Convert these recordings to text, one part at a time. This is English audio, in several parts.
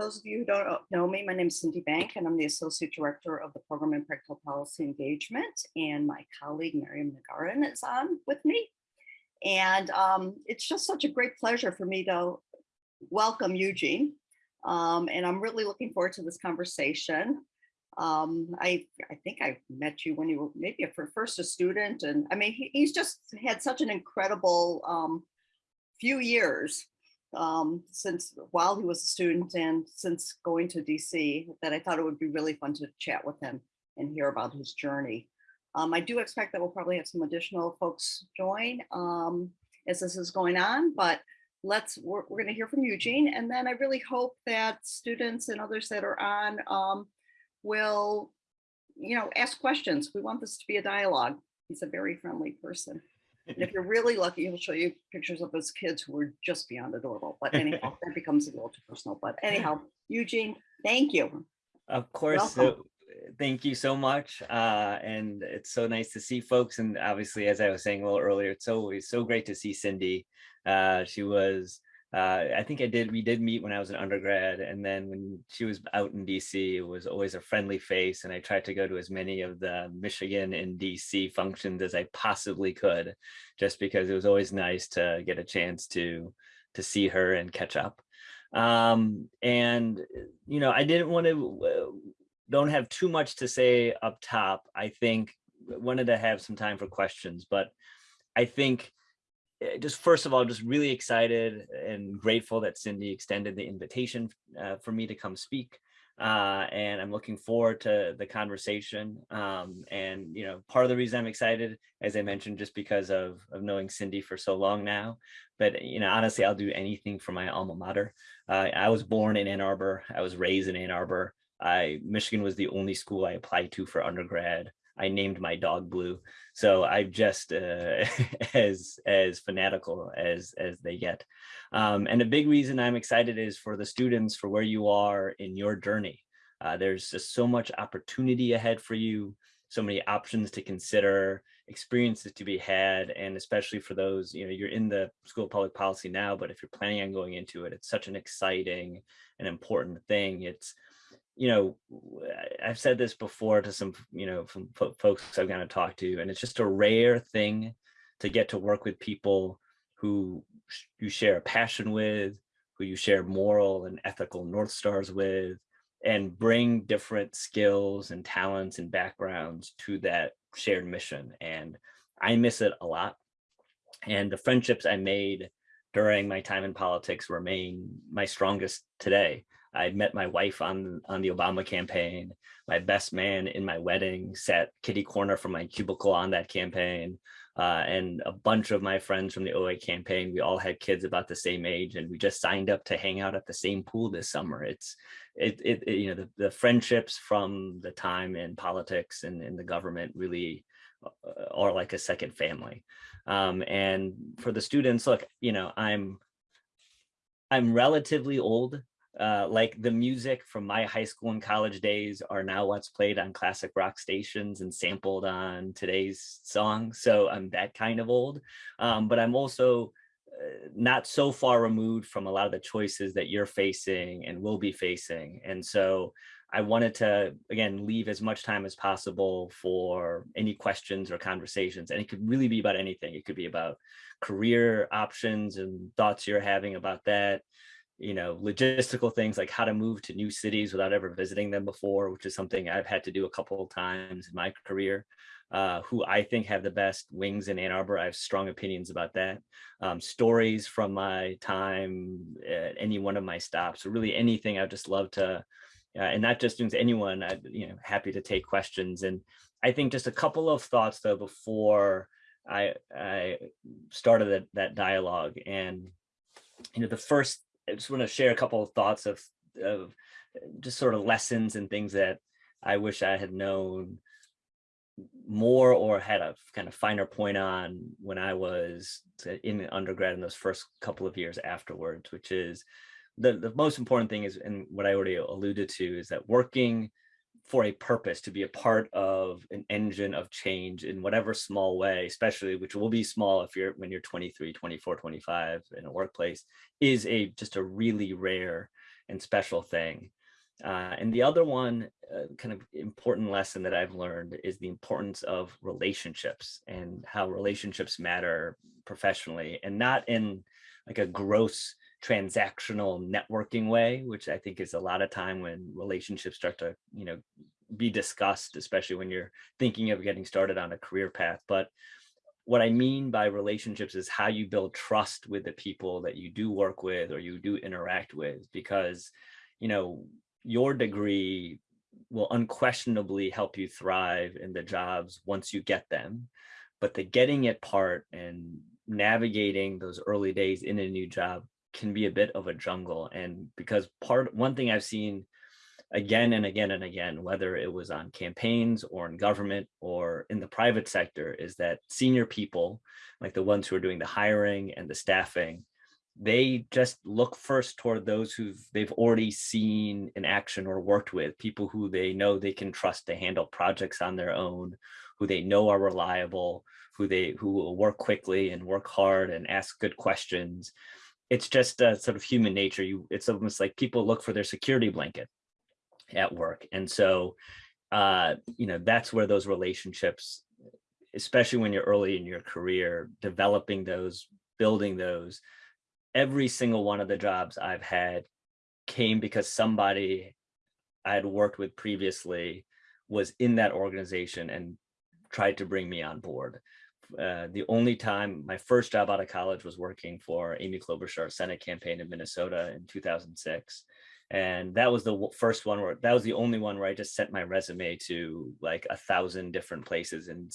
those of you who don't know me, my name is Cindy Bank and I'm the Associate Director of the Program in Practical Policy Engagement. And my colleague Miriam Nagarin is on with me. And um, it's just such a great pleasure for me to welcome Eugene. Um, and I'm really looking forward to this conversation. Um, I, I think I met you when you were maybe a first a student. And I mean, he, he's just had such an incredible um, few years um, since while he was a student and since going to DC that I thought it would be really fun to chat with him and hear about his journey. Um, I do expect that we'll probably have some additional folks join um, as this is going on, but let's, we're, we're gonna hear from Eugene and then I really hope that students and others that are on um, will, you know, ask questions. We want this to be a dialogue. He's a very friendly person. If you're really lucky, he'll show you pictures of his kids who are just beyond adorable. But anyhow, that becomes a little too personal. But anyhow, Eugene, thank you. Of course. So, thank you so much. Uh, and it's so nice to see folks. And obviously, as I was saying a little earlier, it's always so great to see Cindy. Uh, she was uh, I think I did, we did meet when I was an undergrad. And then when she was out in DC, it was always a friendly face. And I tried to go to as many of the Michigan and DC functions as I possibly could, just because it was always nice to get a chance to, to see her and catch up. Um, and, you know, I didn't want to, uh, don't have too much to say up top. I think wanted to have some time for questions, but I think just first of all, just really excited and grateful that Cindy extended the invitation uh, for me to come speak. Uh, and I'm looking forward to the conversation. Um, and, you know, part of the reason I'm excited, as I mentioned, just because of, of knowing Cindy for so long now. But, you know, honestly, I'll do anything for my alma mater. Uh, I was born in Ann Arbor. I was raised in Ann Arbor. I, Michigan was the only school I applied to for undergrad. I named my dog Blue. So I'm just uh, as as fanatical as as they get. Um, and a big reason I'm excited is for the students for where you are in your journey. Uh, there's just so much opportunity ahead for you, so many options to consider, experiences to be had, and especially for those, you know, you're in the School of Public Policy now, but if you're planning on going into it, it's such an exciting and important thing. It's you know, I've said this before to some, you know, from folks I've kind of talked to, and it's just a rare thing to get to work with people who you share a passion with, who you share moral and ethical North Stars with, and bring different skills and talents and backgrounds to that shared mission. And I miss it a lot. And the friendships I made during my time in politics remain my strongest today. I met my wife on, on the Obama campaign. My best man in my wedding sat kitty corner from my cubicle on that campaign. Uh, and a bunch of my friends from the OA campaign, we all had kids about the same age and we just signed up to hang out at the same pool this summer. It's, it, it, it you know, the, the friendships from the time in politics and in the government really uh, are like a second family. Um, and for the students, look, you know, I'm, I'm relatively old uh, like the music from my high school and college days are now what's played on classic rock stations and sampled on today's song. So I'm that kind of old, um, but I'm also uh, not so far removed from a lot of the choices that you're facing and will be facing. And so I wanted to, again, leave as much time as possible for any questions or conversations. And it could really be about anything. It could be about career options and thoughts you're having about that you know, logistical things like how to move to new cities without ever visiting them before, which is something I've had to do a couple of times in my career. Uh, who I think have the best wings in Ann Arbor. I have strong opinions about that. Um, stories from my time at any one of my stops, really anything. I'd just love to, uh, and not just to anyone. I, you know, happy to take questions. And I think just a couple of thoughts though before I I started that that dialogue. And you know, the first I just want to share a couple of thoughts of, of just sort of lessons and things that I wish I had known more or had a kind of finer point on when I was in undergrad in those first couple of years afterwards, which is the, the most important thing is, and what I already alluded to, is that working for a purpose to be a part of an engine of change in whatever small way, especially which will be small if you're when you're 23, 24, 25 in a workplace is a just a really rare and special thing. Uh, and the other one uh, kind of important lesson that I've learned is the importance of relationships and how relationships matter professionally and not in like a gross transactional networking way, which I think is a lot of time when relationships start to, you know, be discussed, especially when you're thinking of getting started on a career path. But what I mean by relationships is how you build trust with the people that you do work with or you do interact with, because, you know, your degree will unquestionably help you thrive in the jobs once you get them. But the getting it part and navigating those early days in a new job can be a bit of a jungle. And because part one thing I've seen again and again and again, whether it was on campaigns or in government or in the private sector, is that senior people, like the ones who are doing the hiring and the staffing, they just look first toward those who they've already seen in action or worked with, people who they know they can trust to handle projects on their own, who they know are reliable, who they who will work quickly and work hard and ask good questions. It's just a sort of human nature. You, it's almost like people look for their security blanket at work. And so, uh, you know, that's where those relationships, especially when you're early in your career, developing those, building those, every single one of the jobs I've had came because somebody I had worked with previously was in that organization and tried to bring me on board. Uh, the only time my first job out of college was working for Amy Klobuchar Senate campaign in Minnesota in 2006. And that was the first one where that was the only one where I just sent my resume to like a thousand different places and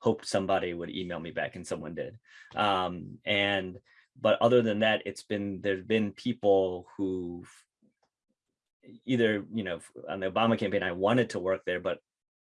hoped somebody would email me back and someone did. Um, and but other than that, it's been there's been people who either you know on the Obama campaign I wanted to work there, but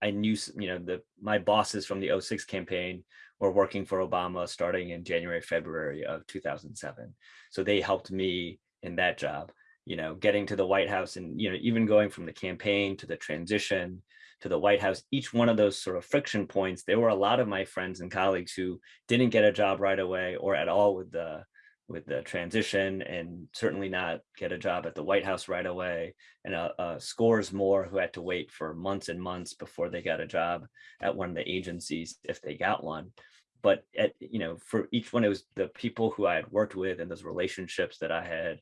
I knew you know the my bosses from the 06 campaign were working for Obama starting in January February of 2007, so they helped me in that job. You know, getting to the White House and you know even going from the campaign to the transition to the White House, each one of those sort of friction points, there were a lot of my friends and colleagues who didn't get a job right away or at all with the with the transition and certainly not get a job at the White House right away and uh, uh, scores more who had to wait for months and months before they got a job at one of the agencies if they got one. But at, you know, for each one, it was the people who I had worked with and those relationships that I had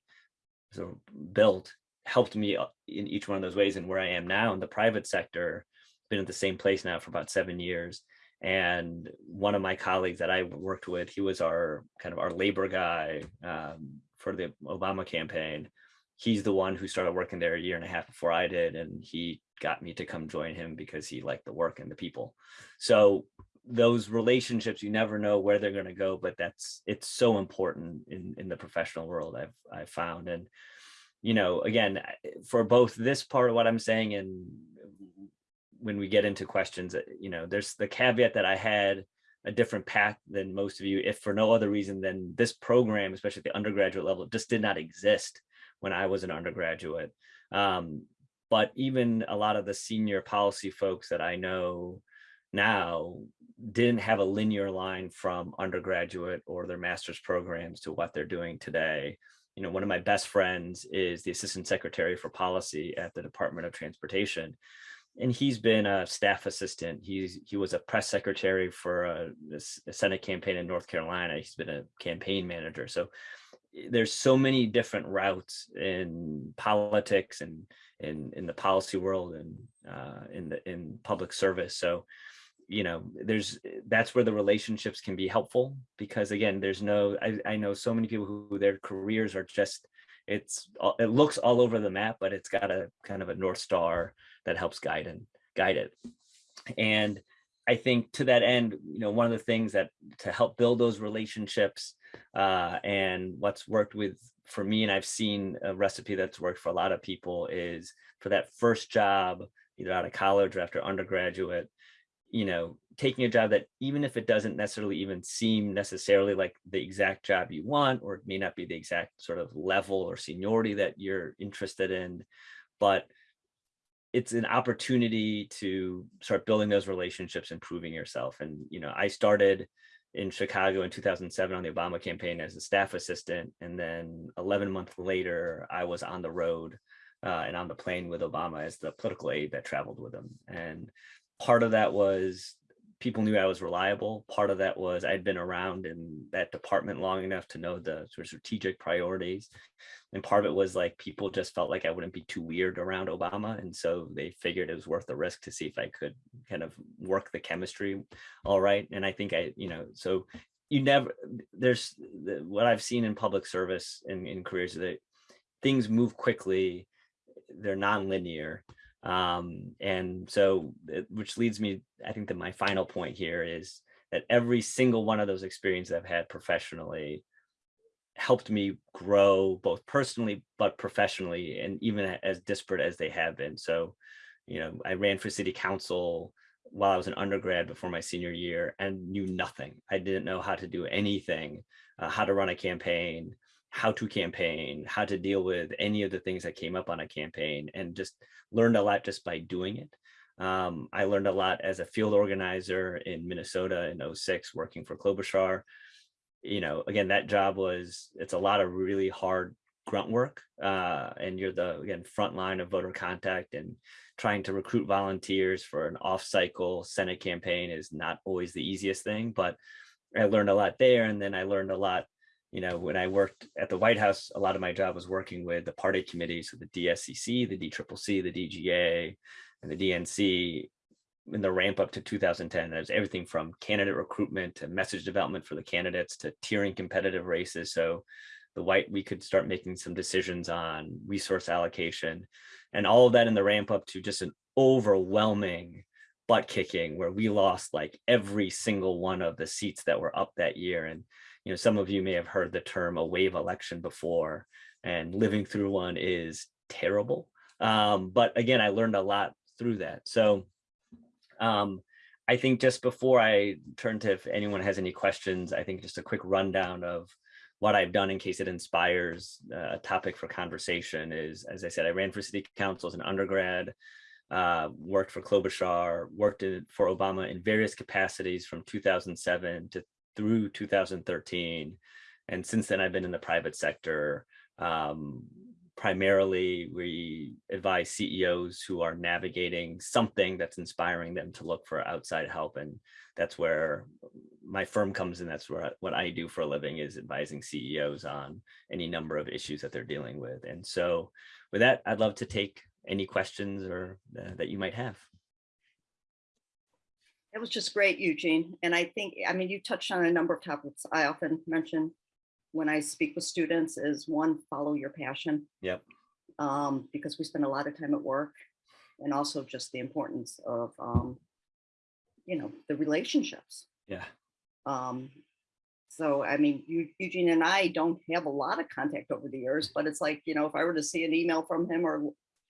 sort of built helped me uh, in each one of those ways. And where I am now in the private sector, been at the same place now for about seven years and one of my colleagues that I worked with, he was our kind of our labor guy um, for the Obama campaign. He's the one who started working there a year and a half before I did, and he got me to come join him because he liked the work and the people. So those relationships, you never know where they're going to go, but that's it's so important in in the professional world. I've I've found and you know again for both this part of what I'm saying and when we get into questions, uh, you know, there's the caveat that I had a different path than most of you, if for no other reason than this program, especially at the undergraduate level, just did not exist when I was an undergraduate. Um, but even a lot of the senior policy folks that I know now didn't have a linear line from undergraduate or their master's programs to what they're doing today. You know, one of my best friends is the assistant secretary for policy at the Department of Transportation and he's been a staff assistant. He's he was a press secretary for a, a, Senate campaign in North Carolina. He's been a campaign manager. So eh, there's so many different routes in politics and in in the policy world and uh, in the in public service. So you know there's that's where the relationships can be helpful because again there's no I, I know so many people who their careers are just it's it looks all over the map but it's got a kind of a north star that helps guide and guide it. And I think to that end, you know, one of the things that to help build those relationships uh, and what's worked with for me, and I've seen a recipe that's worked for a lot of people is for that first job, either out of college or after undergraduate, you know, taking a job that even if it doesn't necessarily even seem necessarily like the exact job you want, or it may not be the exact sort of level or seniority that you're interested in, but it's an opportunity to start building those relationships and proving yourself. And, you know, I started in Chicago in 2007 on the Obama campaign as a staff assistant. And then 11 months later, I was on the road uh, and on the plane with Obama as the political aide that traveled with him. And part of that was people knew I was reliable. Part of that was I'd been around in that department long enough to know the sort of strategic priorities. And part of it was like people just felt like I wouldn't be too weird around Obama. And so they figured it was worth the risk to see if I could kind of work the chemistry all right. And I think I, you know, so you never, there's the, what I've seen in public service and in careers that things move quickly, they're non-linear. Um, and so, it- which leads me, I think that my final point here is that every single one of those experiences I've had professionally helped me grow both personally, but professionally, and even as disparate as they have been. So, you know, I ran for city council while I was an undergrad before my senior year and knew nothing. I didn't know how to do anything, uh, how to run a campaign, how to campaign, how to deal with any of the things that came up on a campaign and just learned a lot just by doing it. Um, I learned a lot as a field organizer in Minnesota in 06 working for Klobuchar. You know, again, that job was, it's a lot of really hard grunt work uh, and you're the, again, front line of voter contact and trying to recruit volunteers for an off cycle Senate campaign is not always the easiest thing, but I learned a lot there. And then I learned a lot you know, when I worked at the White House, a lot of my job was working with the party committees, so the DSCC, the DCCC, the DGA, and the DNC in the ramp up to 2010. There's everything from candidate recruitment to message development for the candidates to tiering competitive races. So the white, we could start making some decisions on resource allocation and all of that in the ramp up to just an overwhelming butt kicking where we lost like every single one of the seats that were up that year. And you know, some of you may have heard the term a wave election before and living through one is terrible. Um, but again, I learned a lot through that. So um, I think just before I turn to if anyone has any questions, I think just a quick rundown of what I've done in case it inspires uh, a topic for conversation is, as I said, I ran for city council as an undergrad, uh, worked for Klobuchar, worked in, for Obama in various capacities from 2007 to through 2013. And since then, I've been in the private sector. Um, primarily, we advise CEOs who are navigating something that's inspiring them to look for outside help. And that's where my firm comes in. That's where what I do for a living is advising CEOs on any number of issues that they're dealing with. And so with that, I'd love to take any questions or uh, that you might have. It was just great, Eugene. And I think, I mean, you touched on a number of topics I often mention when I speak with students is one, follow your passion. Yep. Um, because we spend a lot of time at work and also just the importance of, um, you know, the relationships. Yeah. Um, so, I mean, Eu- Eugene and I don't have a lot of contact over the years, but it's like, you know, if I were to see an email from him or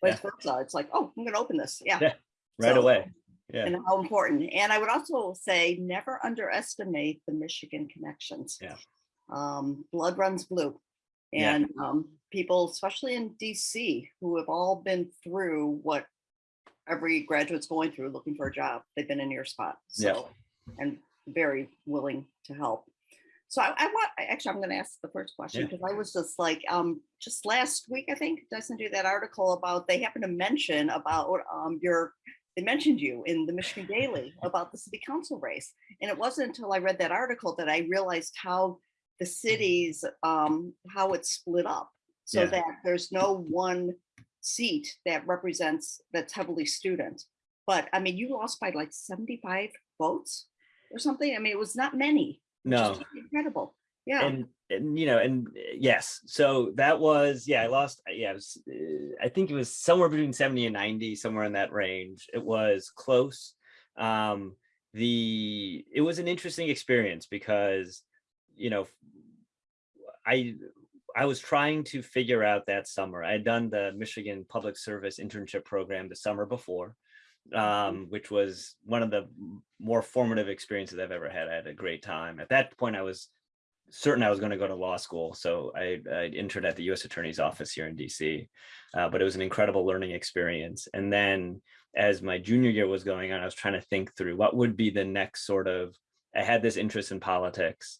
vice versa, it's like, oh, I'm going to open this. Yeah. Yeah, Right So- away. Yeah. and how important. And I would also say never underestimate the Michigan connections. Yeah. Um, blood runs blue. Yeah. And um, people, especially in DC, who have all been through what every graduate's going through looking for a job, they've been in your spot. Yeah. So, and very willing to help. So I, I want, actually, I'm going to ask the first question Yeah. because I was just like, um, just last week, I think, did I send you that article about, they happened to mention about um, your they mentioned you in the Michigan Daily about the city council race. And it wasn't until I read that article that I realized how the cities, um, how it's split up. So Yeah. that there's no one seat that represents, that's heavily student. But I mean, you lost by like 75 votes or something. I mean, it was not many. No. Incredible. Yeah. and and you know and uh, yes so that was yeah i lost uh, yeah it was, uh, i think it was somewhere between 70 and 90 somewhere in that range it was close um the it was an interesting experience because you know i i was trying to figure out that summer i had done the michigan public service internship program the summer before um, which was one of the more formative experiences I've ever had. I had a great time. At that point, I was certain I was going to go to law school. So I, I interned at the U.S. Attorney's Office here in D.C. Uh, but it was an incredible learning experience. And then as my junior year was going on, I was trying to think through what would be the next sort of I had this interest in politics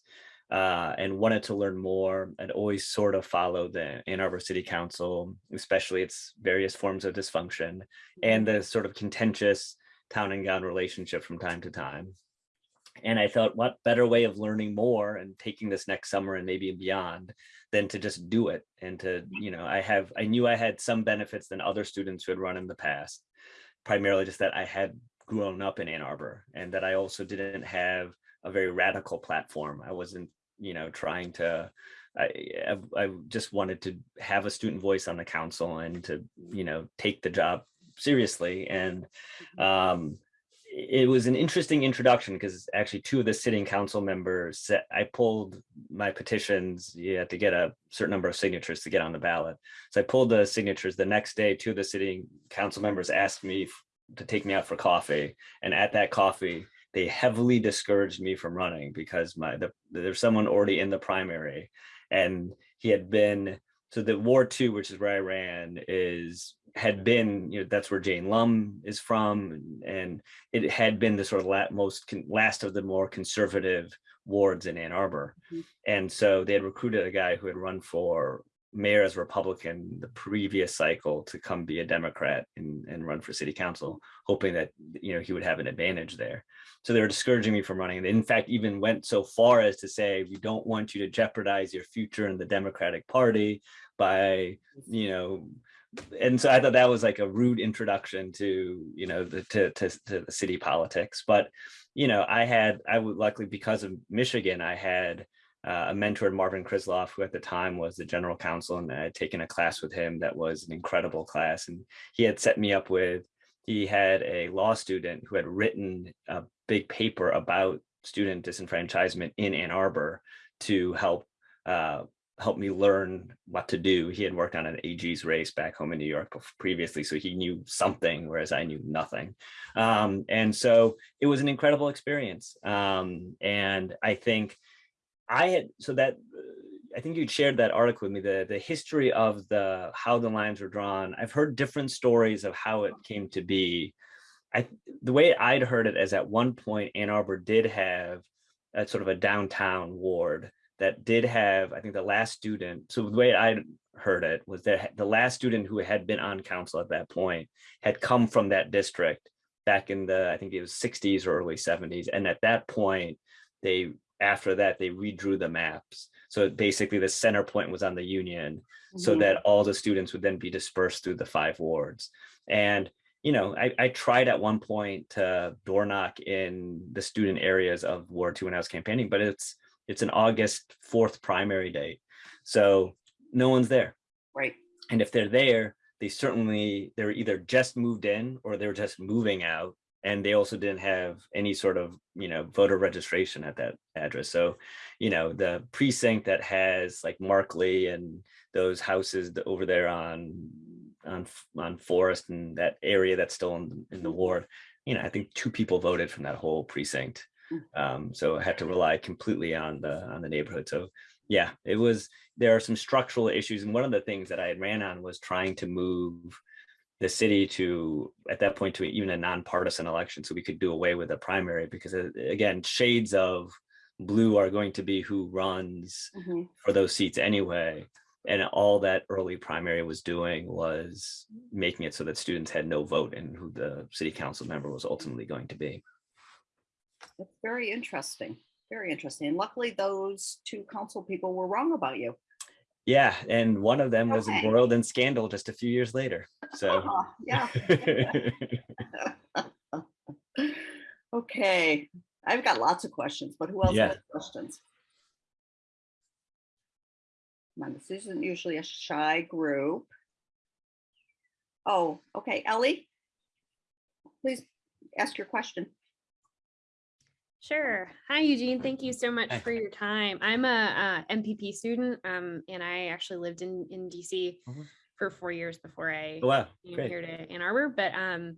uh, and wanted to learn more. I'd always sort of followed the Ann Arbor City Council, especially its various forms of dysfunction and the sort of contentious town and gown relationship from time to time. And I thought, what better way of learning more and taking this next summer and maybe beyond than to just do it and to, you know, I have, I knew I had some benefits than other students who had run in the past, primarily just that I had grown up in Ann Arbor and that I also didn't have a very radical platform. I wasn't, you know, trying to, I, I, just wanted to have a student voice on the council and to, you know, take the job seriously. And um, it was an interesting introduction because actually two of the sitting council members said I pulled my petitions. You had to get a certain number of signatures to get on the ballot. So I pulled the signatures the next day. Two of the sitting council members asked me to take me out for coffee. And at that coffee, they heavily discouraged me from running because my the, there's someone already in the primary and he had been so the Ward Two, which is where I ran, is had been you know that's where Jane Lumm is from, and it had been the sort of la most last of the more conservative wards in Ann Arbor, Mhm. and so they had recruited a guy who had run for mayor as Republican the previous cycle to come be a Democrat and, and run for city council, hoping that you know he would have an advantage there. So they were discouraging me from running. They in fact even went so far as to say, we don't want you to jeopardize your future in the Democratic Party by, you know, and so I thought that was like a rude introduction to, you know, the to, to, to the city politics. But, you know, I had, I would luckily because of Michigan, I had uh, a mentor, Marvin Krislov, who at the time was the general counsel, and I had taken a class with him that was an incredible class. And he had set me up with, he had a law student who had written a big paper about student disenfranchisement in Ann Arbor to help uh, help me learn what to do. He had worked on an AG's race back home in New York previously, so he knew something, whereas I knew nothing. Um, and so it was an incredible experience. Um, and I think I had so that uh, I think you'd shared that article with me, the the history of the how the lines were drawn. I've heard different stories of how it came to be. I the way I'd heard it is at one point Ann Arbor did have a sort of a downtown ward that did have, I think the last student, so the way I heard it was that the last student who had been on council at that point had come from that district back in the, I think it was 60s or early 70s. And at that point, they, after that, they redrew the maps. So basically the center point was on the Union so Mhm. that all the students would then be dispersed through the five wards. And, you know, I, I tried at one point to door knock in the student areas of Ward Two when I was campaigning, but it's, it's an August 4th primary date. So no one's there. Right. And if they're there, they certainly, they're either just moved in or they're just moving out. And they also didn't have any sort of, you know, voter registration at that address. So, you know, the precinct that has like Markley and those houses over there on, on, on Forest and that area that's still in, in the ward, you know, I think two people voted from that whole precinct. Mm. Um, so I had to rely completely on the, on the neighborhood. So yeah, it was, there are some structural issues. And one of the things that I had ran on was trying to move the city to, at that point, to even a nonpartisan election. So we could do away with a primary because uh, again, shades of blue are going to be who runs Mhm. for those seats anyway. And all that early primary was doing was making it so that students had no vote in who the city council member was ultimately going to be. That's very interesting. Very interesting. And luckily, those two council people were wrong about you. Yeah, and one of them was Okay. embroiled in scandal just a few years later. So. Yeah. Okay. I've got lots of questions, but who else Yeah. has questions? Come on, this isn't usually a shy group. Oh, okay, Ellie? Please ask your question. Sure. Hi, Eugene. Thank you so much Hi. for your time. I'm a, uh MPP student, um, and I actually lived in in DC Mhm. for four years before I Oh, Wow, came great. here to Ann Arbor. But um,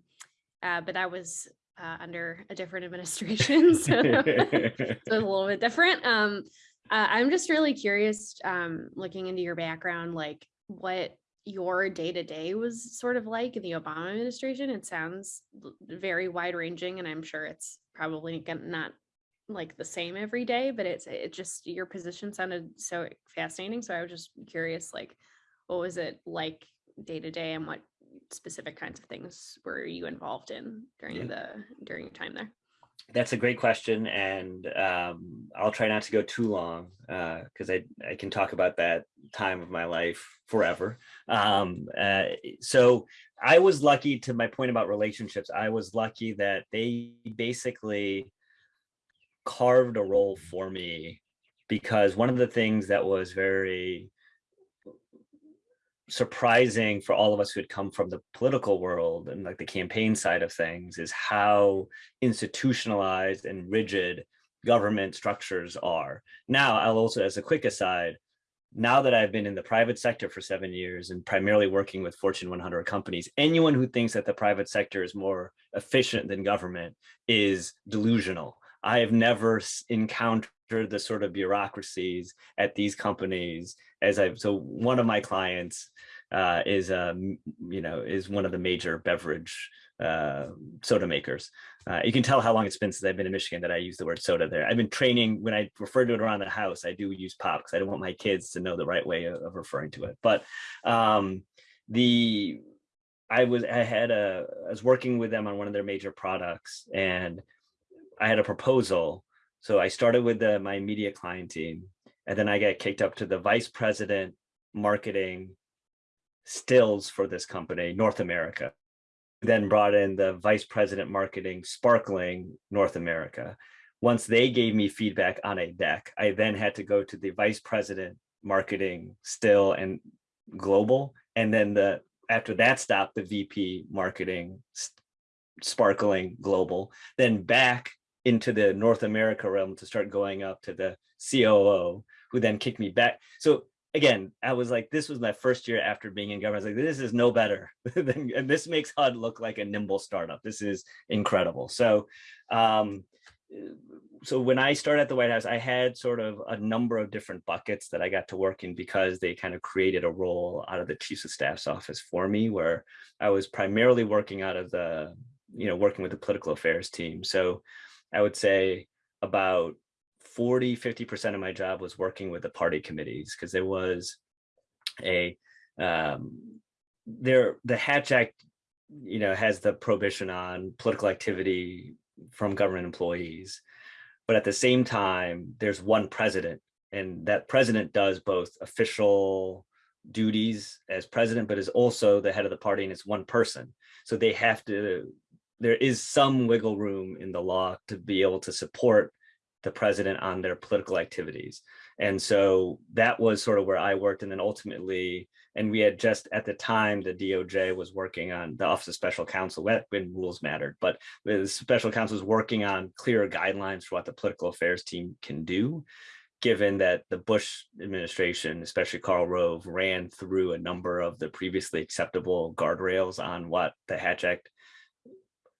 uh, but that was uh, under a different administration, so, so it was a little bit different. Um, uh, I'm just really curious, um, looking into your background, like what your day to day was sort of like in the Obama administration. It sounds very wide ranging, and I'm sure it's probably not like the same every day, but it's it just your position sounded so fascinating. So I was just curious, like, what was it like day to day, and what specific kinds of things were you involved in during Yeah. the during your time there? That's a great question, and um, I'll try not to go too long because I I can talk about that time of my life forever. Um, uh, so I was lucky to my point about relationships. I was lucky that they basically carved a role for me because one of the things that was very surprising for all of us who had come from the political world and like the campaign side of things is how institutionalized and rigid government structures are. Now, I'll also, as a quick aside, now that I've been in the private sector for seven years and primarily working with Fortune 100 companies, anyone who thinks that the private sector is more efficient than government is delusional. I have never encountered the sort of bureaucracies at these companies as I've, so one of my clients uh, is, um, you know, is one of the major beverage uh, soda makers. Uh, you can tell how long it's been since I've been in Michigan that I use the word soda there. I've been training when I refer to it around the house, I do use pop because I don't want my kids to know the right way of, of referring to it. But um, the, I was, I had a, I was working with them on one of their major products and I had a proposal. So I started with the, my immediate client team and then I got kicked up to the vice president marketing stills for this company, North America. Then brought in the vice president marketing sparkling North America. Once they gave me feedback on a deck, I then had to go to the vice president marketing still and global. And then the after that stopped, the VP marketing sparkling global, then back into the North America realm to start going up to the COO, who then kicked me back. So again, I was like, this was my first year after being in government. I was like, this is no better than, and this makes HUD look like a nimble startup. This is incredible. So, um, so when I started at the White House, I had sort of a number of different buckets that I got to work in because they kind of created a role out of the Chiefs of Staff's office for me, where I was primarily working out of the, you know, working with the political affairs team. So I would say about 40, 50% of my job was working with the party committees because there was a, um, there, the Hatch Act, you know, has the prohibition on political activity from government employees. But at the same time, there's one president and that president does both official duties as president, but is also the head of the party and it's one person. So they have to, there is some wiggle room in the law to be able to support the president on their political activities. And so that was sort of where I worked. And then ultimately, and we had just at the time, the DOJ was working on the Office of Special Counsel when rules mattered, but the special counsel was working on clearer guidelines for what the political affairs team can do, given that the Bush administration, especially Karl Rove, ran through a number of the previously acceptable guardrails on what the Hatch Act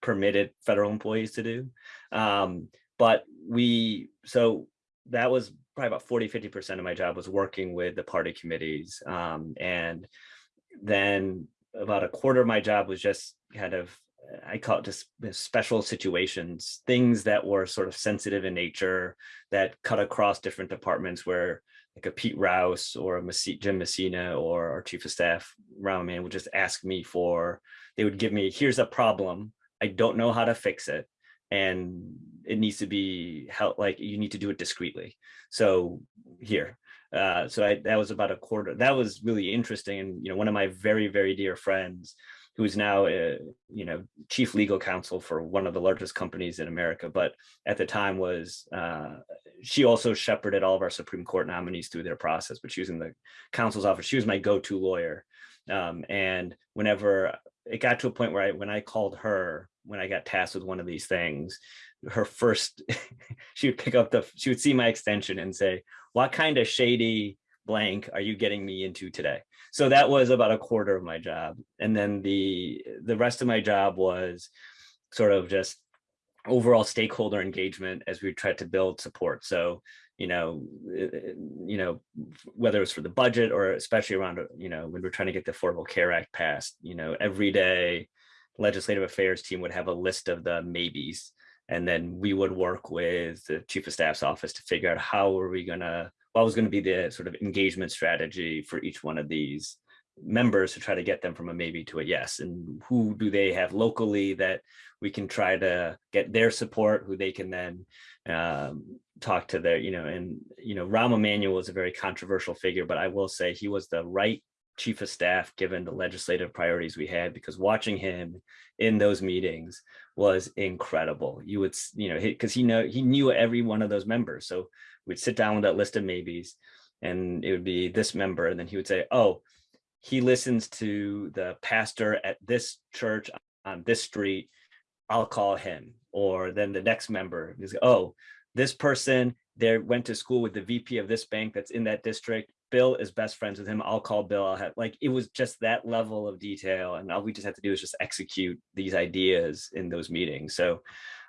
permitted federal employees to do. Um, but we, so that was probably about 40, 50% of my job was working with the party committees. Um, and then about a quarter of my job was just kind of, I call it just special situations, things that were sort of sensitive in nature that cut across different departments where like a Pete Rouse or a Jim Messina or our chief of staff, Rahm Emanuel would just ask me for, they would give me, here's a problem. I don't know how to fix it. And it needs to be held like you need to do it discreetly. So here, uh, so I, that was about a quarter. That was really interesting. And, you know, one of my very, very dear friends who's now, uh, you know, chief legal counsel for one of the largest companies in America, but at the time was, uh, she also shepherded all of our Supreme Court nominees through their process, but she was in the counsel's office. She was my go-to lawyer. Um, and whenever it got to a point where I, when I called her, when I got tasked with one of these things, her first, she would pick up the, she would see my extension and say, what kind of shady blank are you getting me into today? So that was about a quarter of my job. And then the, the rest of my job was sort of just overall stakeholder engagement as we tried to build support. So, you know, eh, you know, whether it's for the budget or especially around, you know, when we're trying to get the Affordable Care Act passed, you know, every day legislative affairs team would have a list of the maybes And then we would work with the chief of staff's office to figure out how are we gonna, what was gonna be the sort of engagement strategy for each one of these members to try to get them from a maybe to a yes and who do they have locally that we can try to get their support who they can then um, talk to their you know and you know Rahm Emanuel was a very controversial figure but I will say he was the right chief of staff given the legislative priorities we had because watching him in those meetings was incredible. You would you know because he know he knew every one of those members. So we'd sit down with that list of maybes and it would be this member and then he would say oh he listens to the pastor at this church on this street, I'll call him. Or then the next member is, oh, this person there went to school with the VP of this bank that's in that district. Bill is best friends with him. I'll call Bill. I'll have like it was just that level of detail, and all we just have to do is just execute these ideas in those meetings. So,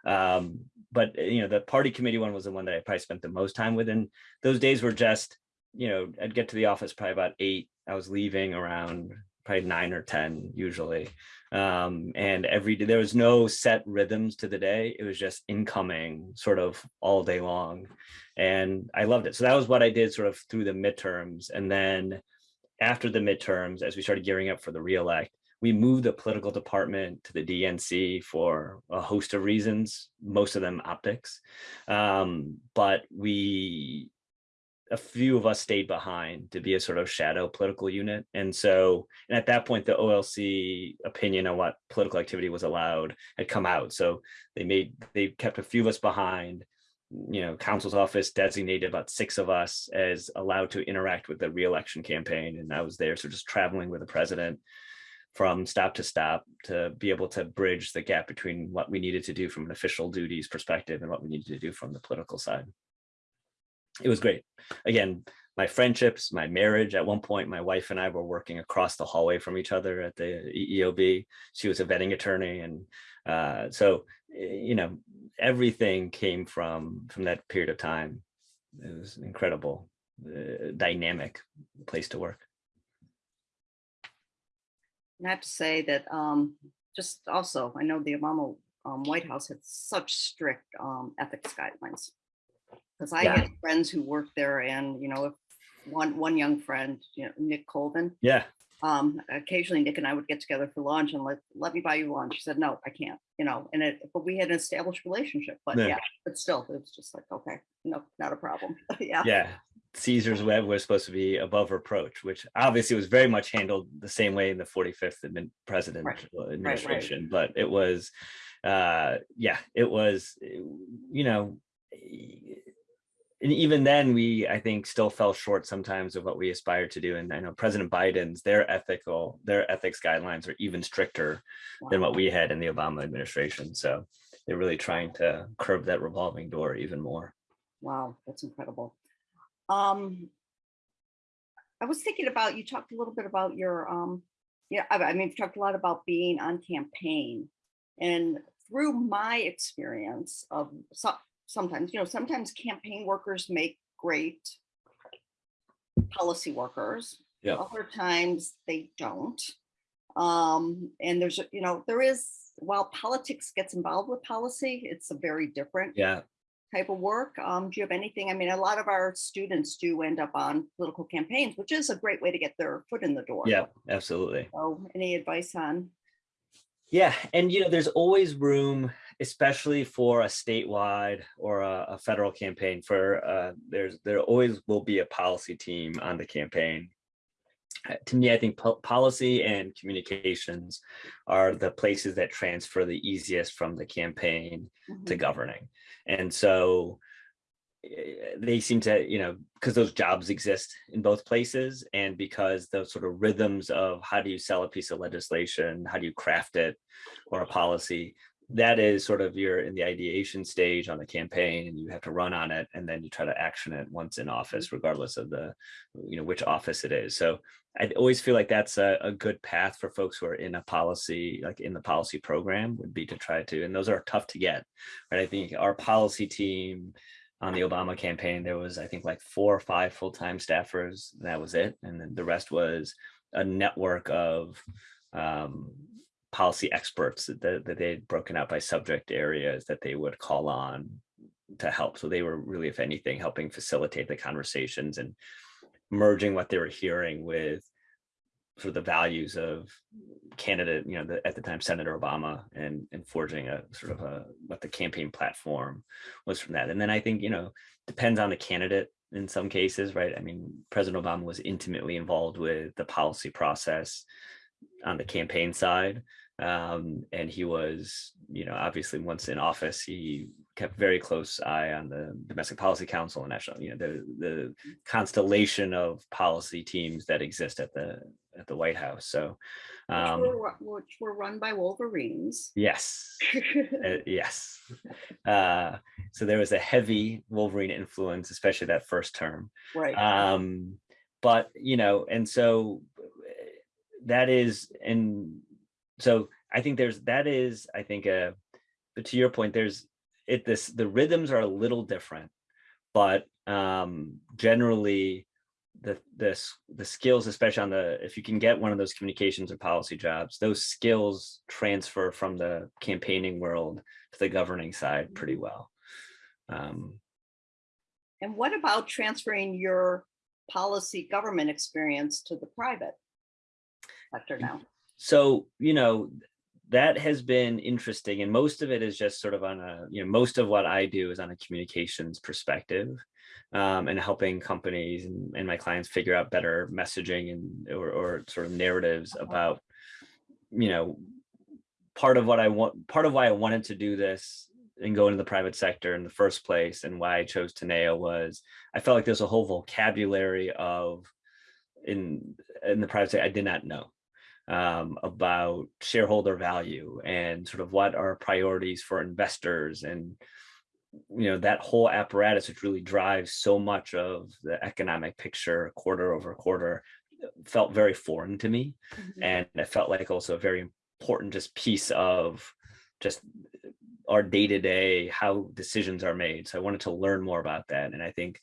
um, but you know, the party committee one was the one that I probably spent the most time with, and those days were just, you know, I'd get to the office probably about eight I was leaving around probably nine or 10 usually. Um, and every day there was no set rhythms to the day. It was just incoming sort of all day long. And I loved it. So that was what I did sort of through the midterms. And then after the midterms, as we started gearing up for the reelect, we moved the political department to the DNC for a host of reasons, most of them optics. Um, but we a few of us stayed behind to be a sort of shadow political unit. And so, and at that point, the OLC opinion on what political activity was allowed had come out. So they made, they kept a few of us behind, you know, counsel's office designated about six of us as allowed to interact with the reelection campaign. And I was there, so just traveling with the president from stop to stop to be able to bridge the gap between what we needed to do from an official duties perspective and what we needed to do from the political side it was great. Again, my friendships, my marriage. At one point, my wife and I were working across the hallway from each other at the EEOB. She was a vetting attorney. And uh, so, you know, everything came from, from that period of time. It was incredible, uh, dynamic place to work. And I have to say that um, just also, I know the Obama um, White House had such strict um, ethics guidelines. Because I Yeah. had friends who worked there and, you know, if one, one young friend, you know, Nick Colvin, Yeah, um, occasionally Nick and I would get together for lunch and let, let me buy you lunch. He said, no, I can't, you know, and it, but we had an established relationship, but Yeah. yeah, but still, it was just like, okay, no, not a problem. Yeah. yeah. Caesar's web was supposed to be above reproach, which obviously was very much handled the same way in the 45th admin- president Right, administration, but it was, uh, yeah, it was, you know, and even then we i think still fell short sometimes of what we aspired to do and i know president biden's their ethical their ethics guidelines are even stricter than what we had in the obama administration so they're really trying to curb that revolving door even more Wow, that's incredible. Um, I was thinking about, you talked a little bit about your, um, yeah, I, mean, you've talked a lot about being on campaign. And through my experience of sometimes, you know, sometimes campaign workers make great policy workers. Yeah. Other times they don't. Um, and there's, you know, there is, while politics gets involved with policy, it's a very different yeah type of work. Um, do you have anything? I mean, a lot of our students do end up on political campaigns, which is a great way to get their foot in the door. yeah absolutely So any advice on? Yeah, and you know, there's always room, especially for a statewide or a, a federal campaign. For uh, there's there always will be a policy team on the campaign. Uh, To me, I think po- policy and communications are the places that transfer the easiest from the campaign to Mhm. governing. And so eh, they seem to, you know, because those jobs exist in both places and because those sort of rhythms of how do you sell a piece of legislation, how do you craft it or a policy, that is sort of you're in the ideation stage on the campaign and you have to run on it and then you try to action it once in office, regardless of the, you know, which office it is. So I always feel like that's a, a good path for folks who are in a policy, like in the policy program would be to try to, and those are tough to get, right? I think our policy team on the Obama campaign, there was, I think like four or five full-time staffers, that was it. And then the rest was a network of um, policy experts that, that they'd broken out by subject areas that they would call on to help. So they were really, if anything, helping facilitate the conversations and merging what they were hearing with sort of the values of candidate, you know, the, at the time Senator Obama and, and forging a sort of a, what the campaign platform was from that. And then I think, you know, depends on the candidate in some cases, right? I mean, President Obama was intimately involved with the policy process on the campaign side. Um, and he was, you know, obviously once in office, he kept very close eye on the Domestic Policy Council and national, you know, the the constellation of policy teams that exist at the at the White House. So, Which um, were Which were run by Wolverines. yes, uh, yes. Uh, so there was a heavy Wolverine influence, especially that first term. Right. Um, but you know, and so that is, and so I think there's that is, I think, uh, but to your point, there's it this the rhythms are a little different, but um, generally the this the skills, especially on the if you can get one of those communications or policy jobs, those skills transfer from the campaigning world to the governing side pretty well. Um, And what about transferring your policy government experience to the private sector now? so you know that has been interesting and most of it is just sort of on a you know most of what i do is on a communications perspective um, and helping companies and, and my clients figure out better messaging and or, or sort of narratives about you know part of what i want part of why i wanted to do this and go into the private sector in the first place and why i chose Teneo was i felt like there's a whole vocabulary of in in the private sector i did not know um, about shareholder value and sort of what are priorities for investors and you know that whole apparatus which really drives so much of the economic picture quarter over quarter felt very foreign to me Mhm. and it felt like also a very important just piece of just our day-to-day how decisions are made so i wanted to learn more about that and i think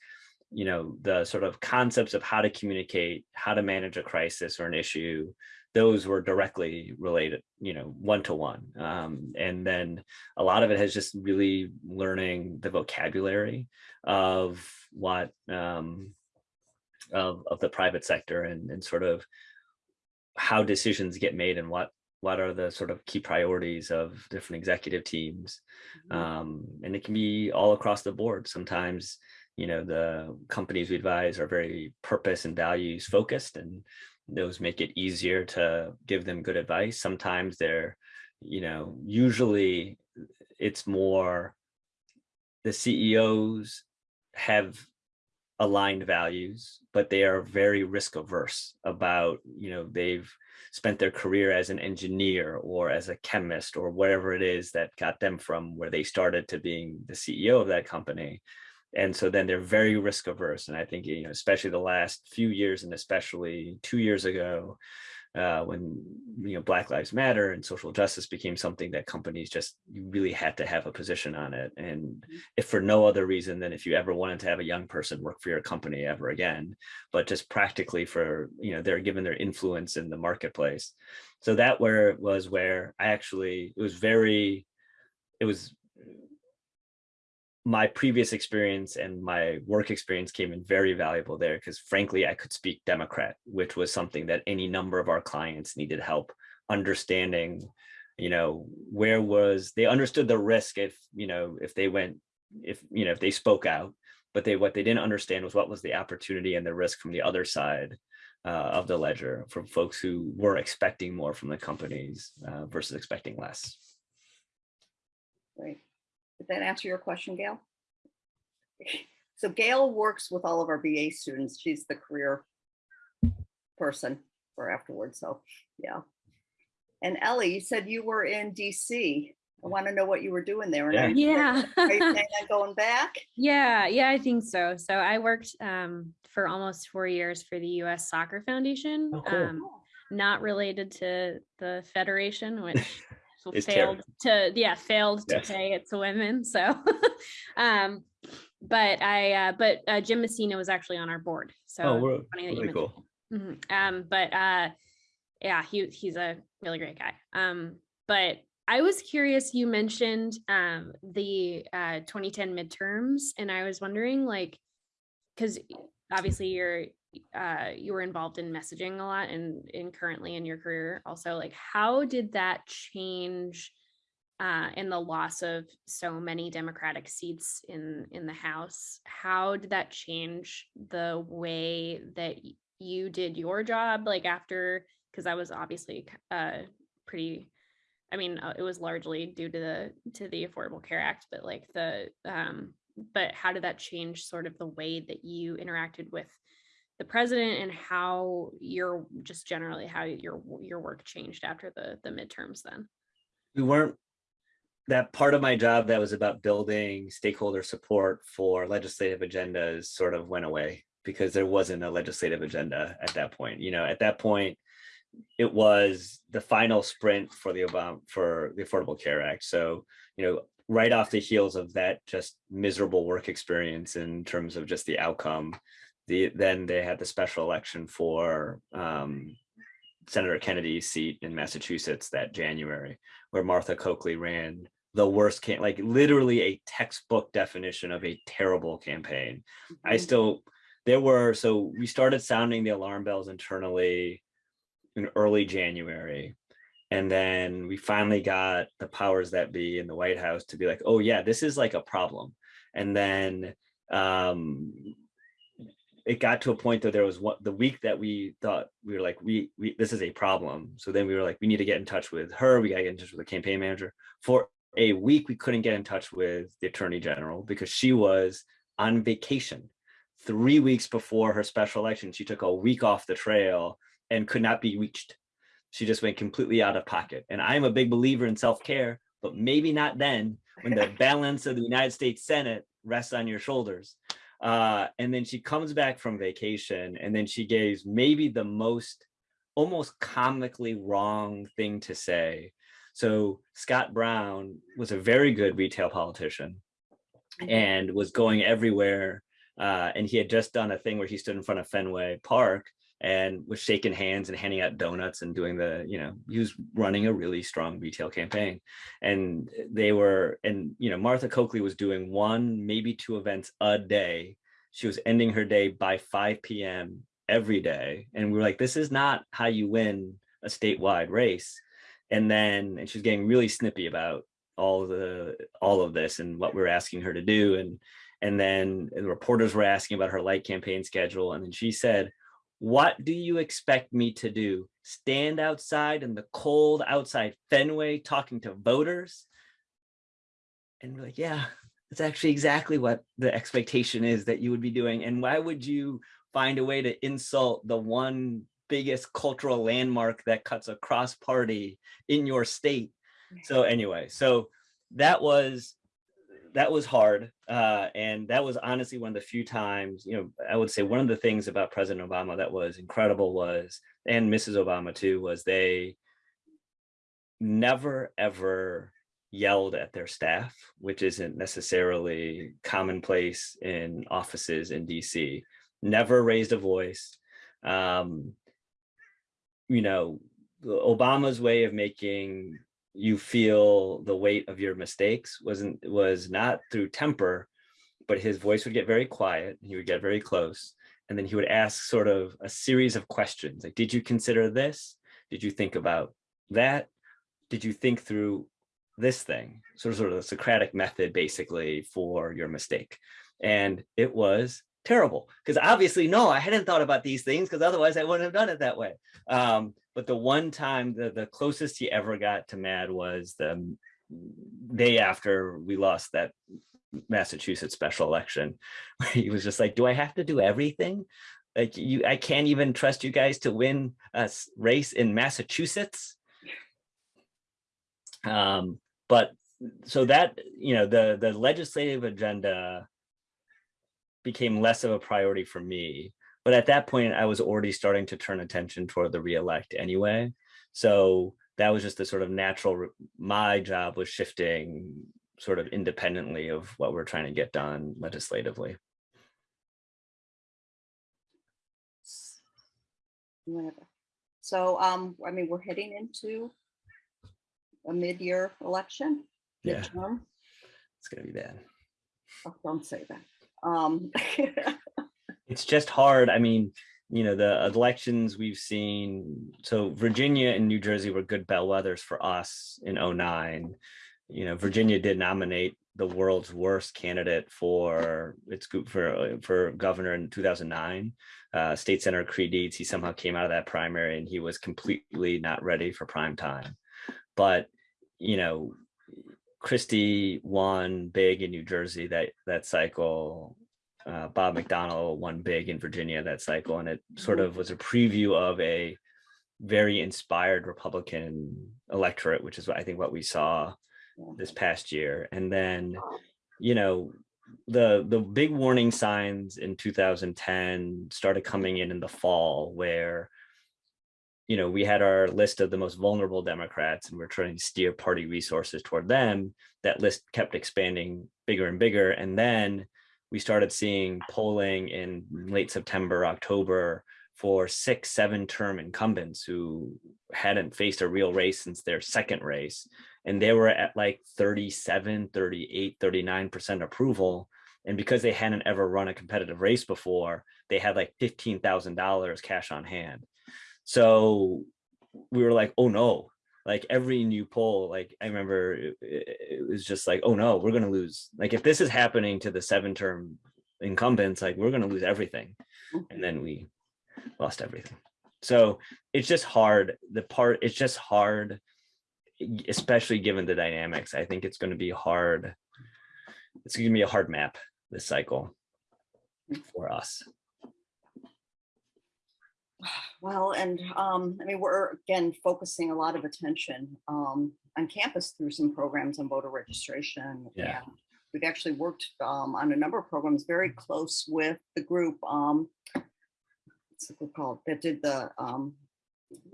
you know the sort of concepts of how to communicate how to manage a crisis or an issue those were directly related you know one to one um, and then a lot of it has just really learning the vocabulary of what um, of, of the private sector and, and sort of how decisions get made and what what are the sort of key priorities of different executive teams Mhm. um, and it can be all across the board sometimes you know the companies we advise are very purpose and values focused and those make it easier to give them good advice. Sometimes they're you know usually it's more the ceos have aligned values but they are very risk averse about you know they've spent their career as an engineer or as a chemist or whatever it is that got them from where they started to being the ceo of that company and so then they're very risk averse and i think you know especially the last few years and especially two years ago uh, when you know black lives matter and social justice became something that companies just you really had to have a position on it. And if for no other reason than if you ever wanted to have a young person work for your company ever again but just practically for you know they're given their influence in the marketplace. So that where it was where i actually it was very it was my previous experience and my work experience came in very valuable there because frankly I could speak Democrat, which was something that any number of our clients needed help understanding, you know, where was they understood the risk if, you know, if they went, if, you know, if they spoke out, but they what they didn't understand was what was the opportunity and the risk from the other side uh, of the ledger from folks who were expecting more from the companies uh, versus expecting less. Great. Did that answer your question, Gail? So Gail works with all of our BA students. She's the career person for afterwards. So, yeah. And Ellie, you said you were in DC. I want to know what you were doing there. and are Yeah. Are you planning on going back? Yeah, yeah, I think so. So I worked um, for almost four years for the U.S. Soccer Foundation, Oh, cool. um, not related to the federation, which It's failed to yeah failed to Yes. pay its women. So, um, but I uh, but uh, Jim Messina was actually on our board. So Oh, we're funny that really cool. Mhm. Um, but uh, yeah, he he's a really great guy. Um, but I was curious. You mentioned um the uh 2010 midterms, and I was wondering, like, because obviously you're uh you were involved in messaging a lot, and in currently in your career also, like, how did that change? uh, in the loss of so many Democratic seats in in the House. How did that change the way that you did your job? Like after, because I was obviously uh, pretty. I mean, uh, it was largely due to the to the Affordable Care Act, but like the um, but how did that change sort of the way that you interacted with the president and how your just generally how your your work changed after the the midterms then? we weren't that part of my job that was about building stakeholder support for legislative agendas sort of went away because there wasn't a legislative agenda at that point. You know, at that point, it was the final sprint for the Obama for the Affordable Care Act. So, you know, right off the heels of that just miserable work experience in terms of just the outcome, the then they had the special election for um, Senator Kennedy's seat in Massachusetts that January, where Martha Coakley ran the worst can like literally a textbook definition of a terrible campaign. I Mhm. still there were so we started sounding the alarm bells internally in early January. And then we finally got the powers that be in the White House to be like, oh yeah, this is like a problem. And then um it got to a point that there was one the week that we thought we were like we we this is a problem. So then we were like we need to get in touch with her. We got to get in touch with the campaign manager. For a week we couldn't get in touch with the attorney general because she was on vacation. Three weeks before her special election she took a week off the trail and could not be reached. She just went completely out of pocket. And i'm a big believer in self-care but maybe not then when the balance of the united states senate rests on your shoulders uh, and then she comes back from vacation and then she gives maybe the most almost comically wrong thing to say. So Scott Brown was a very good retail politician and was going everywhere. Uh, and he had just done a thing where he stood in front of Fenway Park and was shaking hands and handing out donuts and doing the, you know, he was running a really strong retail campaign. And they were, and, you know, Martha Coakley was doing one, maybe two events a day. She was ending her day by 5 p.m. every day. And we were like, this is not how you win a statewide race. And then, and she was getting really snippy about all the, all of this and what we're asking her to do. And, and then the reporters were asking about her light campaign schedule. And then she said, what do you expect me to do? Stand outside in the cold outside Fenway talking to voters? And we're like, yeah, that's actually exactly what the expectation is that you would be doing. And why would you find a way to insult the one biggest cultural landmark that cuts across party in your state? So anyway, so that was that was hard. Uh, and that was honestly one of the few times, you know, I would say one of the things about President Obama that was incredible was, and Mrs. Obama too, was they never ever yelled at their staff, which isn't necessarily commonplace in offices in DC, never raised a voice. Um, you know, Obama's way of making you feel the weight of your mistakes wasn't was not through temper but his voice would get very quiet he would get very close. And then he would ask sort of a series of questions like did you consider this? Did you think about that? Did you think through this thing? Sort of sort of the socratic method basically for your mistake. And it was terrible because obviously no i hadn't thought about these things because otherwise i wouldn't have done it that way um, but the one time the, the closest he ever got to mad was the day after we lost that Massachusetts special election, where he was just like, do I have to do everything? Like you, I can't even trust you guys to win a race in Massachusetts. Um, but so that, you know, the, the legislative agenda became less of a priority for me but at that point, I was already starting to turn attention toward the reelect anyway. So that was just the sort of natural, my job was shifting sort of independently of what we're trying to get done legislatively. Whatever. So, um, I mean, we're heading into a mid-year election. Yeah, midterm. it's gonna be bad. Oh, Don't say that. Um, It's just hard. I mean, you know, the elections we've seen, so Virginia and New Jersey were good bellwethers for us in 09. You know, Virginia did nominate the world's worst candidate for its group for for governor in 2009. Uh, State Senator Creigh Deeds, he somehow came out of that primary and he was completely not ready for prime time. But, you know, Christie won big in New Jersey that that cycle. Uh, Bob McDonnell won big in Virginia that cycle, and it sort of was a preview of a very inspired Republican electorate, which is what I think what we saw this past year. And then, you know, the the big warning signs in 2010 started coming in in the fall, where you know, we had our list of the most vulnerable Democrats and we're trying to steer party resources toward them. That list kept expanding bigger and bigger. And then we started seeing polling in late September, October for six, seven term incumbents who hadn't faced a real race since their second race. And they were at like 37, 38, 39% approval. And because they hadn't ever run a competitive race before, they had like $15,000 cash on hand. So we were like, oh no, like every new poll, like I remember it, it was just like, oh no, we're gonna lose. Like if this is happening to the seven term incumbents, like we're gonna lose everything. And then we lost everything. So it's just hard. The part, it's just hard, especially given the dynamics. I think it's gonna be hard. It's gonna be a hard map this cycle mm. for us. Well, and um, I mean, we're again focusing a lot of attention um, on campus through some programs on voter registration. Yeah. and We've actually worked um, on a number of programs very close with the group. Um, what's the group called that did the um,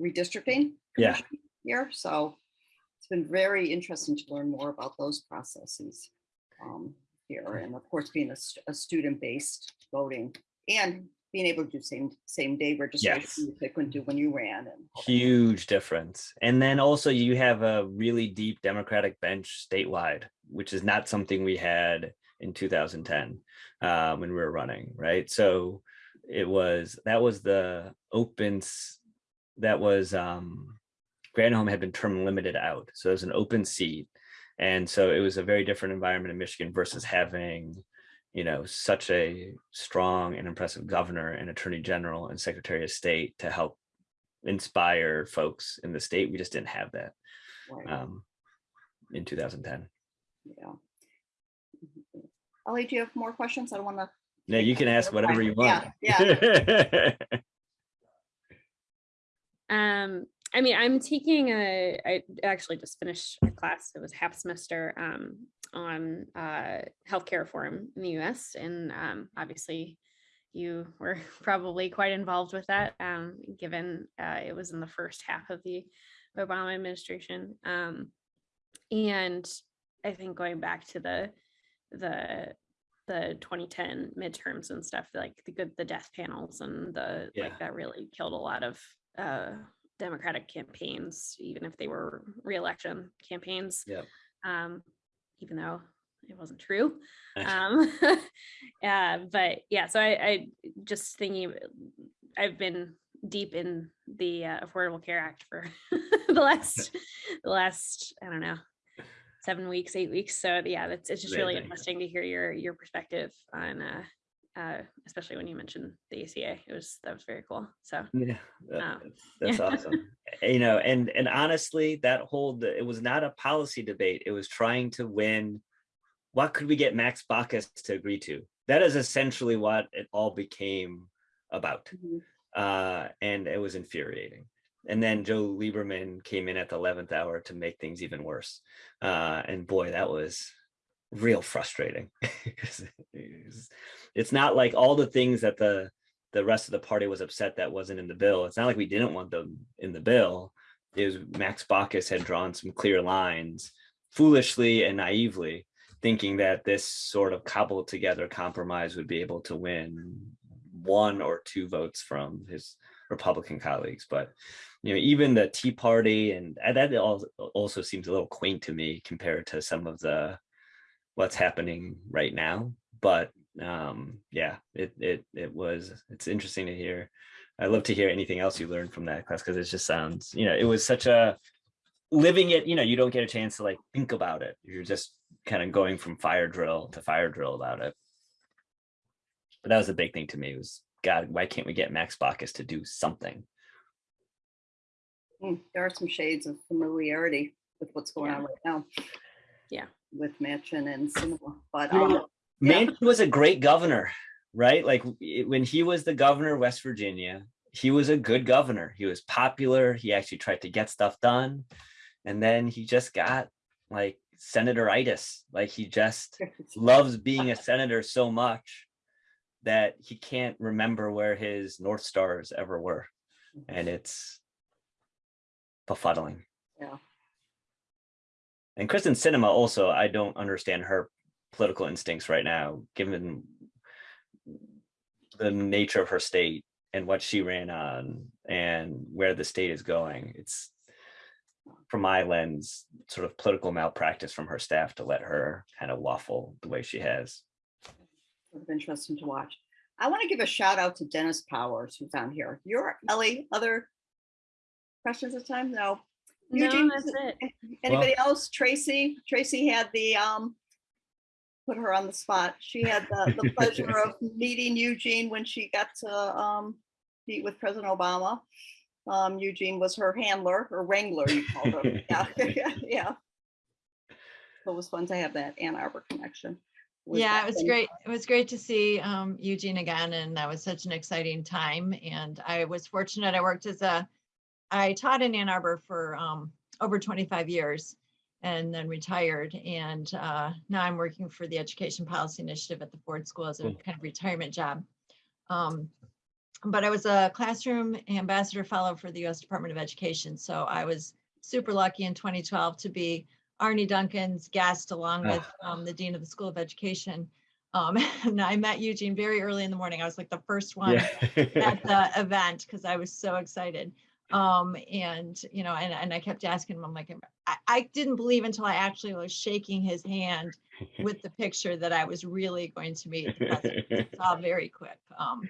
redistricting? Yeah. Here, so it's been very interesting to learn more about those processes um, here, and of course, being a, a student-based voting and being able to do same, same day registration, which they couldn't do when you ran and. huge difference. And then also you have a really deep Democratic bench statewide, which is not something we had in 2010 um, when we were running, right? So it was that was the open that was um, Granholm had been term limited out, so it was an open seat, and so it was a very different environment in Michigan versus having you know, such a strong and impressive governor and attorney general and secretary of state to help inspire folks in the state. We just didn't have that Right, um, in 2010. yeah. Ellie, do you have more questions? I don't want to. Yeah, you can ask whatever you want. Yeah, Um, I mean, I'm taking a, I actually just finished a class, it was half semester, um, on, uh, healthcare reform in the US. And, um, obviously you were probably quite involved with that, um, given, uh, it was in the first half of the Obama administration. Um, and I think going back to the, the, the 2010 midterms and stuff, like the good, the death panels and the, Yeah. like that really killed a lot of, uh, Democratic campaigns, even if they were reelection campaigns. Yep. Um, even though it wasn't true. Um, uh, but yeah, so I, I just thinking, I've been deep in the uh, Affordable Care Act for the last, the last, I don't know, seven weeks, eight weeks. So yeah, that's, it's just really interesting to hear your, your perspective on, uh, uh, especially when you mentioned the ACA. It was, that was very cool. So Yeah, that- Oh, that's, yeah. awesome. You know, and and honestly, that whole it was not a policy debate. It was trying to win. What could we get Max Baucus to agree to? That is essentially what it all became about, Mhm. uh, and it was infuriating. And then Joe Lieberman came in at the eleventh hour to make things even worse. Uh, and boy, that was real frustrating. it's- not like all the things that the the rest of the party was upset that wasn't in the bill. It's not like we didn't want them in the bill. It was Max Baucus had drawn some clear lines foolishly and naively, thinking that this sort of cobbled together compromise would be able to win one or two votes from his Republican colleagues, but you know, even the Tea Party and that al- also seems a little quaint to me compared to some of the what's happening right now. But um, yeah, it it it was it's interesting to hear. I'd love to hear anything else you learned from that class because it just sounds, you know, it was such a living it, you know, you don't get a chance to like think about it. You're just kind of going from fire drill to fire drill about it. But that was a big thing to me was God, why can't we get Max Baucus to do something? Mm, There are some shades of familiarity with what's going Yeah. on right now. Yeah. With Manchin and Sinema, but um, Yeah. Manchin was a great governor, right? Like when he was the governor of West Virginia, he was a good governor. He was popular. He actually tried to get stuff done. And then he just got like senatoritis. Like he just loves being a senator so much that he can't remember where his North Stars ever were. And it's befuddling. Yeah. And Kyrsten Sinema also, I don't understand her political instincts right now, given the nature of her state and what she ran on and where the state is going. It's from my lens, sort of political malpractice from her staff to let her kind of waffle the way she has. interesting to watch. I want to give a shout out to Dennis Powers, who's on here. You're Ellie, other questions this time? No. No, Eugene, that's it. Anybody else? Tracy, Tracy had the, um, put her on the spot. She had the, the pleasure of meeting Eugene when she got to, um, meet with President Obama. Um, Eugene was her handler or wrangler, you called her. Yeah, yeah. So It was fun to have that Ann Arbor connection. with Yeah, it was thing. great. It was great to see um, Eugene again, and that was such an exciting time. And I was fortunate. I worked as a, I taught in Ann Arbor for um, over 25 years, and then retired. And uh, now I'm working for the Education Policy Initiative at the Ford School as a kind of retirement job. Um, but I was a classroom ambassador fellow for the U.S. Department of Education, so I was super lucky in 2012 to be Arne Duncan's guest along Ah. with um, the Dean of the School of Education. Um, and I met Eugene very early in the morning. I was like the first one Yeah. at the event because I was so excited. Um, and you know, and, and I kept asking him, I'm like, I, I didn't believe until I actually was shaking his hand with the picture that I was really going to meet. It's all very quick. Um,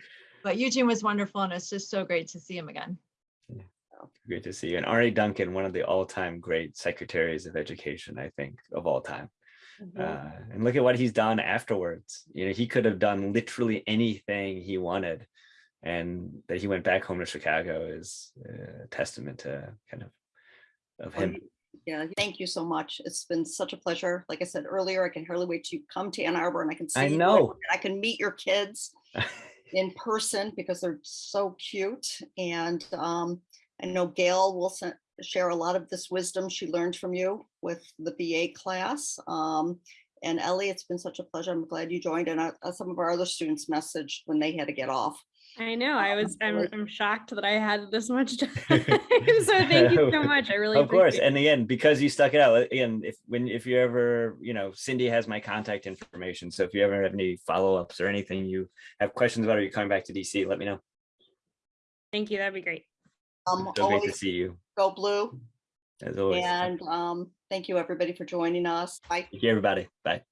but Eugene was wonderful and it's just so great to see him again. Great to see you. And Arne Duncan, one of the all-time great secretaries of education, I think, of all time. Mhm. Uh, and look at what he's done afterwards. You know, he could have done literally anything he wanted. And that he went back home to Chicago is a testament to kind of of him. Yeah, thank you so much. It's been such a pleasure. Like I said earlier, I can hardly wait to come to Ann Arbor and I can see. I you know. and I can meet your kids in person because they're so cute. And um, I know Gail will share a lot of this wisdom she learned from you with the BA class. Um, and Ellie, it's been such a pleasure. I'm glad you joined. And uh, some of our other students messaged when they had to get off. I know. I was. I'm. I'm shocked that I had this much time. so thank you so much. I really. of course appreciate and again because you stuck it out again if when if you ever you know cindy has my contact information so if you ever have any follow-ups or anything you have questions about or you're coming back to dc let me know Thank you. That'd be great. Um, so great to see you go blue. as always And um, thank you, everybody, for joining us. Bye. thank you everybody bye